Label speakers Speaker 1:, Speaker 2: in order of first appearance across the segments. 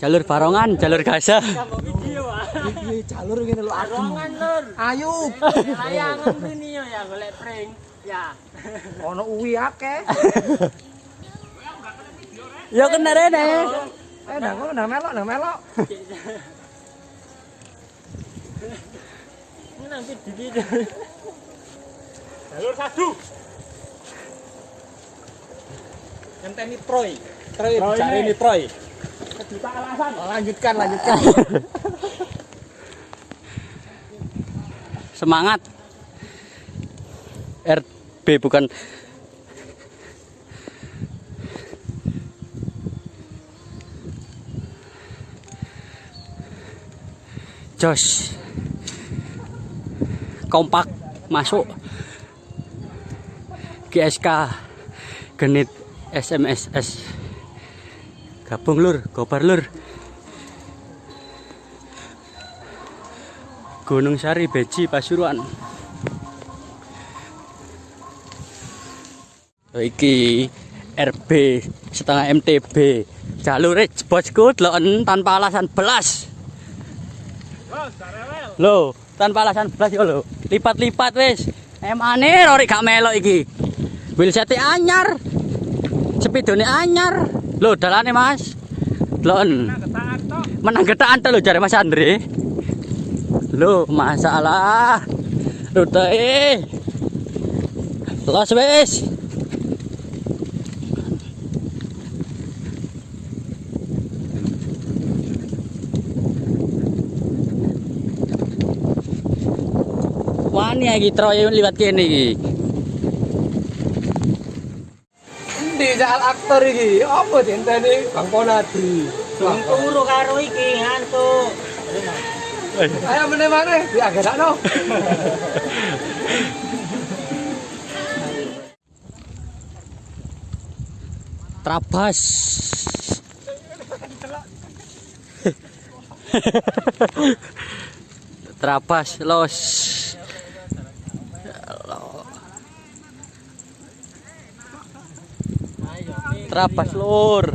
Speaker 1: Jalur Barongan, jalur Gaza.
Speaker 2: Iki jalur ngene lho
Speaker 3: lur.
Speaker 2: Ayo.
Speaker 3: Layangan ini yo ya golek pring. Ya.
Speaker 2: Ono uwi akeh.
Speaker 1: Ya kena rene.
Speaker 2: Eh nang ngono nang melok nang melok.
Speaker 3: Ini nanti di video. Jalur satu.
Speaker 2: Ngenteni Troy. Troy
Speaker 3: Troy ini.
Speaker 2: ini Troy.
Speaker 3: Kejuta alasan.
Speaker 2: Lanjutkan lanjutkan.
Speaker 1: Semangat. RB bukan Jos. Kompak masuk. GSK genit SMSS. Gabung lur, gobar lur. Gunung Sari Beji Pasuruan. Oh, iki RB setengah MTB jalur bosku deloken tanpa alasan belas. Lo tanpa alasan belas yo lo. Lipat-lipat wis. Emane rori gak melok iki. Wheelset anyar. Sepidone anyar lo dalane mas. Delon menang getaan to lo jare Mas Andre. Lo masalah. Rute los wis. Wani iki troye liwat kene iki.
Speaker 2: Endi jal aktor iki? Apa dinteni Bang Ponadi?
Speaker 3: Turu karo iki ngantuk.
Speaker 2: Ayo meneh maneh diagesakno.
Speaker 1: Trabas. Trabas los. Trabas lur.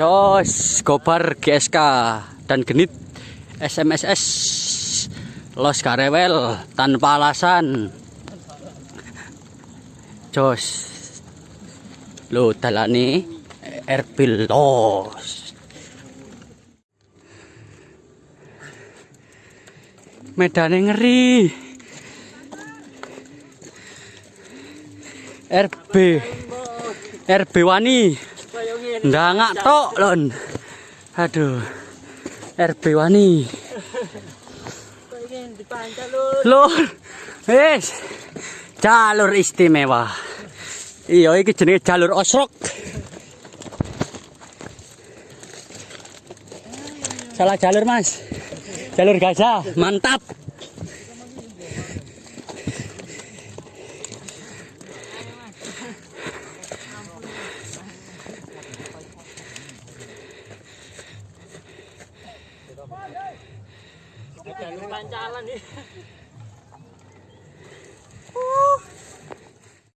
Speaker 1: Jos, Gobar GSK dan Genit SMSS Los Karewel tanpa alasan. Jos. Lo dalane Erbil Los. Medane ngeri. RB RB Wani. Ndangak tok lon. Aduh. RB Wani.
Speaker 3: Lur
Speaker 1: wis. Jalur istimewa. Iya iki jenenge jalur osrok. Salah jalur mas. Jalur Gaza. Mantap
Speaker 3: Jalur pancalan nih.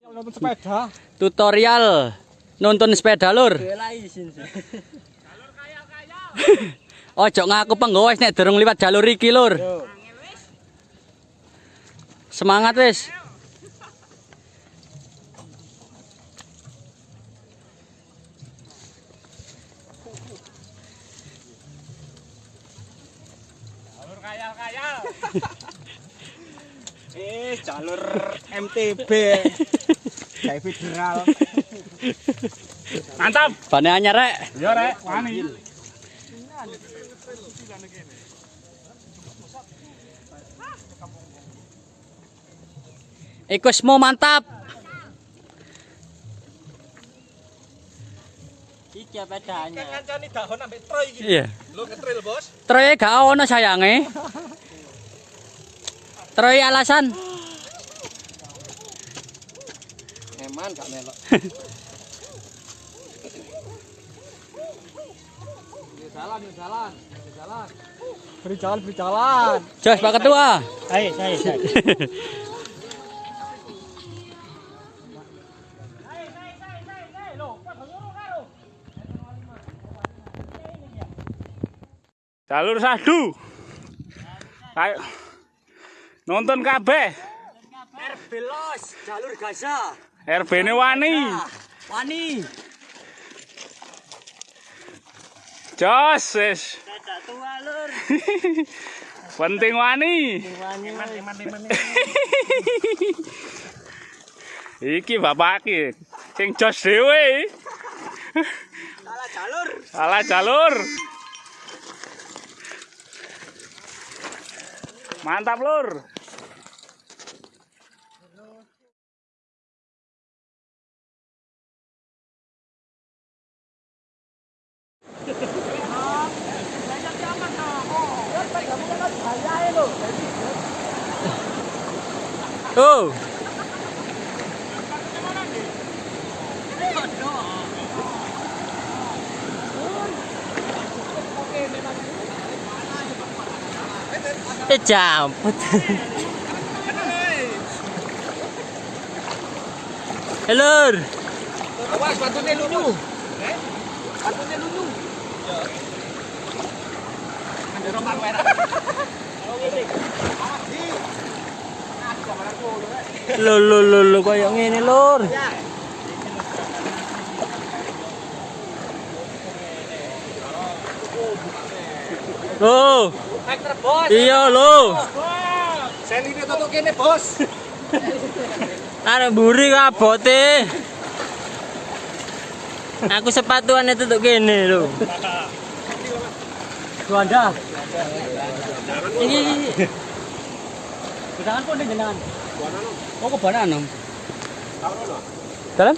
Speaker 2: Nonton sepeda.
Speaker 1: tutorial nuntun sepeda lur
Speaker 3: izin sih.
Speaker 1: ojo ngaku penggawa wis nek durung liwat jalur iki lur semangat wis
Speaker 2: Eh jalur MTB. Kayak federal.
Speaker 3: Mantap.
Speaker 1: bane anyar rek
Speaker 3: Yo rek, wani.
Speaker 1: ikusmu mantap
Speaker 3: Iki apa bedanya?
Speaker 2: Ngancani dahon ambek Troy iki.
Speaker 1: iya
Speaker 2: Lu ngetril, Bos.
Speaker 1: Troy gak ono sayange Troy alasan
Speaker 2: Eman gak melok. jalan, jalan, jalan. Beri jalan, beri jalan.
Speaker 1: Jos Pak Ketua
Speaker 3: Ayo, saya, saya.
Speaker 4: Jalur sadu. Ayo. Nonton kabeh.
Speaker 3: RB Los, jalur Gaza.
Speaker 4: RB ne wani.
Speaker 3: Wani.
Speaker 4: Jos wis.
Speaker 3: Dadak tua lur.
Speaker 4: Penting wani. Iki bapak iki sing jos dhewe.
Speaker 3: Salah jalur.
Speaker 4: Salah jalur. Mantap, Lur.
Speaker 3: Oh. Eh jamput. Helur.
Speaker 2: Awas batunya lulu. Eh? Batunya lulu. Ada rombak merah.
Speaker 3: Lho lho lho lho koyo ngene lur. Oh,
Speaker 2: Hektar bos.
Speaker 3: iya lho.
Speaker 2: Sen ini tutup kene bos.
Speaker 3: Arek mburi kabote. Aku sepatuan itu tuh kene lho. Juanda. Ini ini. Jangan pun jangan. Oh, ke banan. Dalam?